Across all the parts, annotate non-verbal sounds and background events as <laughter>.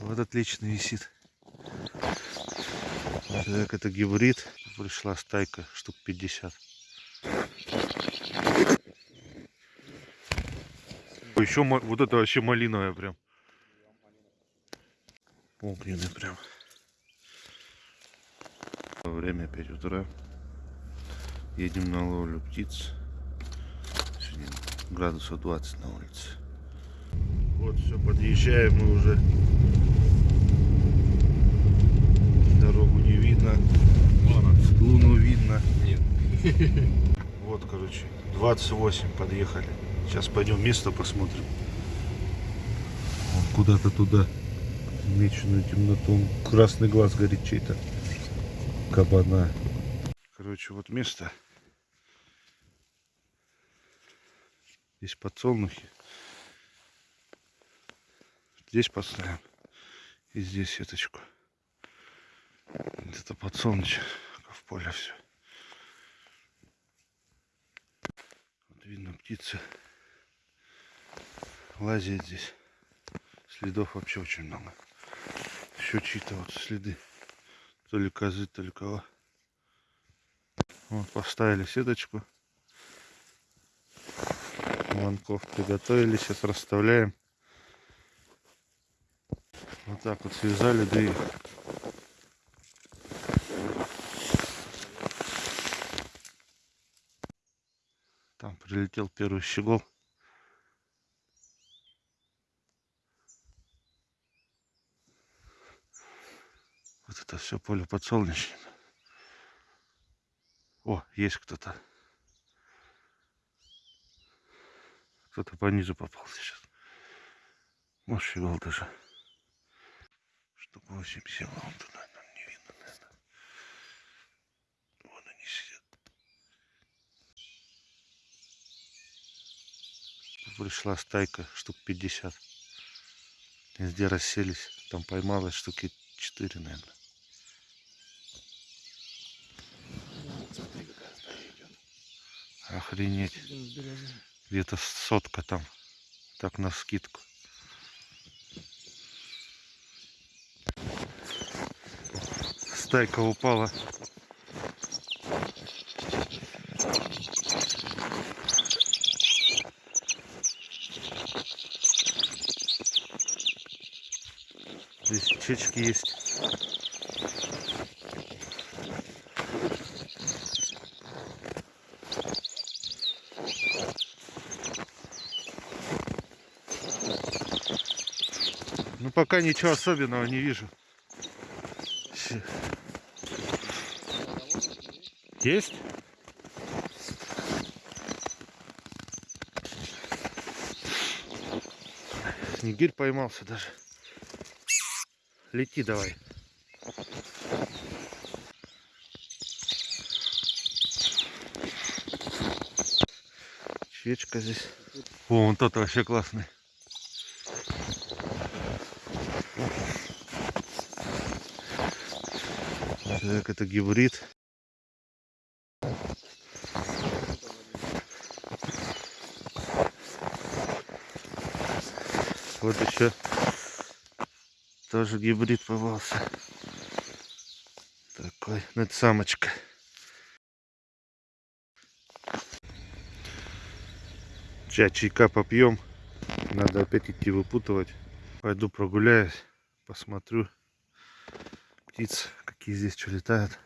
Вот отлично висит. Так, это гибрид. Пришла стайка, штук 50. Еще вот это вообще малиновая прям. Огненный прям. Время 5 утра. Едем на ловлю птиц. Сегодня градусов 20 на улице. Вот все, подъезжаем мы уже. Дорогу не видно. Луну видно. Нет. <laughs> Вот, короче, 28 подъехали. Сейчас пойдем место посмотрим. Куда-то туда. Меченую темноту. Красный глаз горит чей-то. Кабана. Короче, вот место. Здесь подсолнухи. Здесь поставим. И здесь сеточку. Это подсолнечник. В поле все. Видно птицы. Лазит здесь. Следов вообще очень много. Еще чьи-то вот следы. То ли козы, то ли кого. Вот поставили сеточку. Ланков приготовили. Сейчас расставляем. Вот так вот связали, да и прилетел первый щегол. Вот это все поле подсолнечное. О, есть кто-то. Кто-то пониже попал сейчас. Может, щегол даже. Штук 8 сел, а он туда нам не видно, наверное. Вон они сидят. Пришла стайка, штук 50. Везде расселись. Там поймалось штуки 4, наверное. Охренеть. Где-то сотка там. Так на скидку. Стайка упала. Чечки есть. Ну пока ничего особенного не вижу. Есть? Снегирь поймался даже. Лети давай. Чечка здесь. О, вон тот вообще классный. Так, это гибрид. Вот еще тоже гибрид попался. Такой, ну это самочка. Чай чайка попьем. Надо опять идти выпутывать. Пойду прогуляюсь, посмотрю птиц, какие здесь что летают.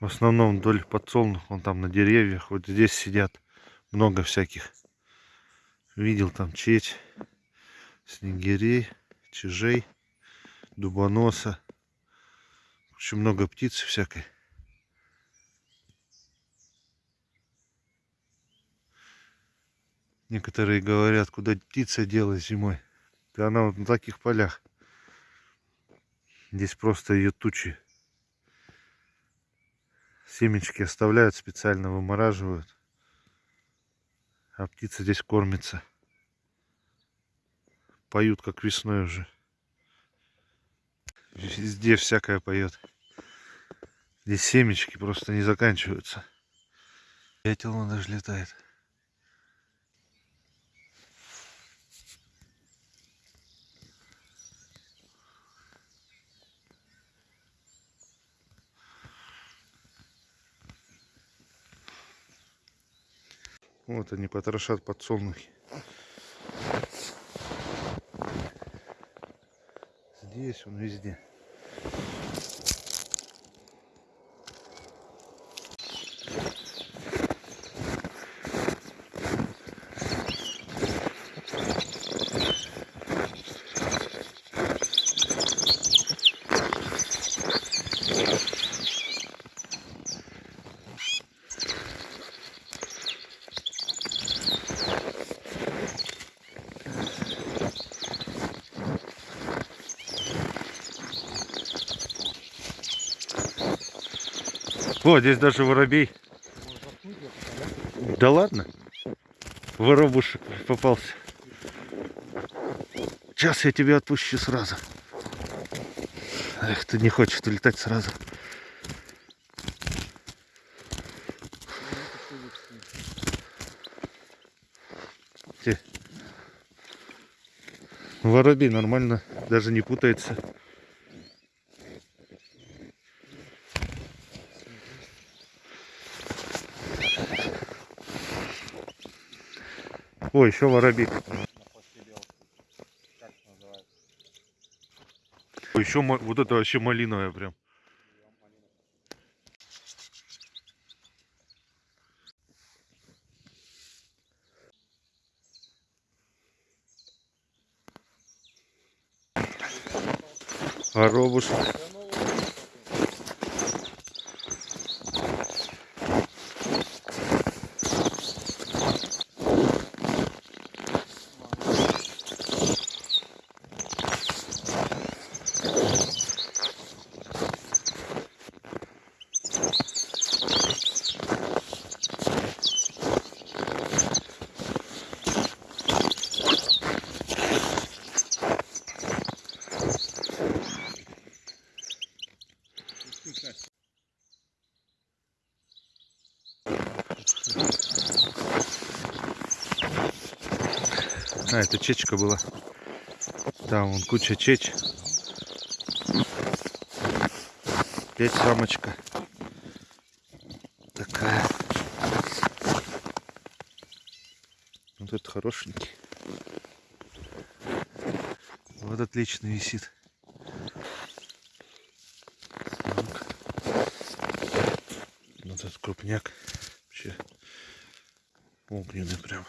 В основном вдоль подсолнух, вон там на деревьях, вот здесь сидят много всяких. Видел там чечь, снегирей, чижей, дубоноса. Очень много птиц всякой. Некоторые говорят, куда птица делась зимой. Да она вот на таких полях. Здесь просто ее тучи. Семечки оставляют, специально вымораживают. А птица здесь кормится поют, как весной уже. Везде всякое поет. Здесь семечки просто не заканчиваются. Дятел он даже летает. Вот они потрошат подсолнухи. Здесь он везде. О, здесь даже воробей. Да ладно? Воробушек попался. Сейчас я тебя отпущу сразу. Эх, ты не хочешь улетать сразу. Воробей нормально, даже не путается. О, еще воробей. О, еще вот это вообще малиновая прям. Воробушек. А, это чечка была. Там вон куча чеч. Опять самочка. Такая. Вот этот хорошенький. Вот отлично висит. Вот этот крупняк. Вообще огненный прям.